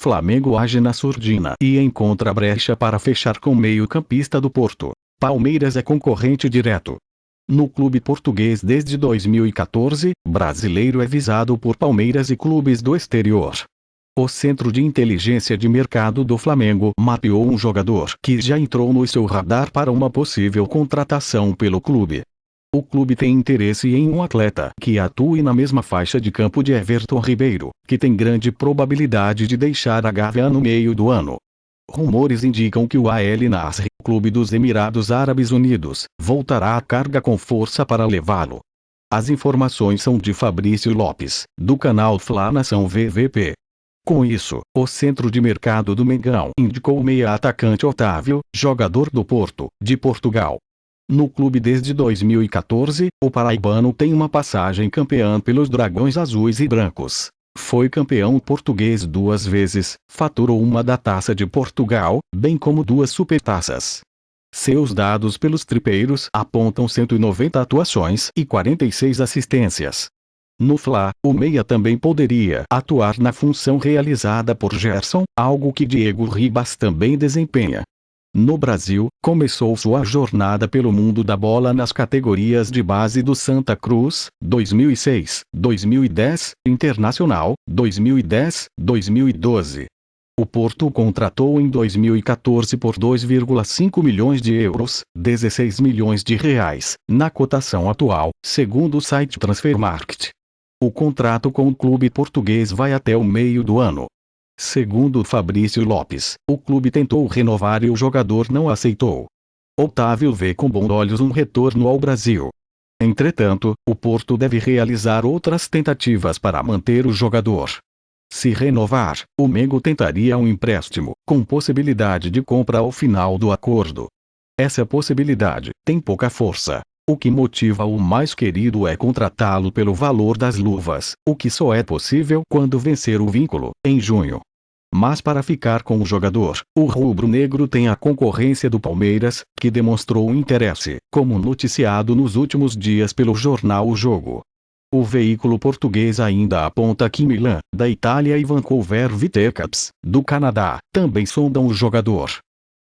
Flamengo age na surdina e encontra brecha para fechar com meio-campista do Porto. Palmeiras é concorrente direto. No clube português desde 2014, brasileiro é visado por Palmeiras e clubes do exterior. O Centro de Inteligência de Mercado do Flamengo mapeou um jogador que já entrou no seu radar para uma possível contratação pelo clube. O clube tem interesse em um atleta que atue na mesma faixa de campo de Everton Ribeiro, que tem grande probabilidade de deixar a Gávea no meio do ano. Rumores indicam que o AL Nasr, clube dos Emirados Árabes Unidos, voltará à carga com força para levá-lo. As informações são de Fabrício Lopes, do canal Fla Nação VVP. Com isso, o centro de mercado do Mengão indicou o meia atacante Otávio, jogador do Porto, de Portugal, no clube desde 2014, o paraibano tem uma passagem campeã pelos Dragões Azuis e Brancos. Foi campeão português duas vezes, faturou uma da Taça de Portugal, bem como duas supertaças. Seus dados pelos tripeiros apontam 190 atuações e 46 assistências. No Fla, o meia também poderia atuar na função realizada por Gerson, algo que Diego Ribas também desempenha. No Brasil, começou sua jornada pelo mundo da bola nas categorias de base do Santa Cruz, 2006, 2010, Internacional, 2010, 2012. O Porto contratou em 2014 por 2,5 milhões de euros, 16 milhões de reais, na cotação atual, segundo o site Transfermarkt. O contrato com o clube português vai até o meio do ano. Segundo Fabrício Lopes, o clube tentou renovar e o jogador não aceitou. Otávio vê com bons olhos um retorno ao Brasil. Entretanto, o Porto deve realizar outras tentativas para manter o jogador. Se renovar, o Mengo tentaria um empréstimo, com possibilidade de compra ao final do acordo. Essa possibilidade tem pouca força. O que motiva o mais querido é contratá-lo pelo valor das luvas, o que só é possível quando vencer o vínculo, em junho. Mas para ficar com o jogador, o rubro-negro tem a concorrência do Palmeiras, que demonstrou interesse, como noticiado nos últimos dias pelo jornal O Jogo. O veículo português ainda aponta que Milan, da Itália e Vancouver Whitecaps, do Canadá, também sondam o jogador.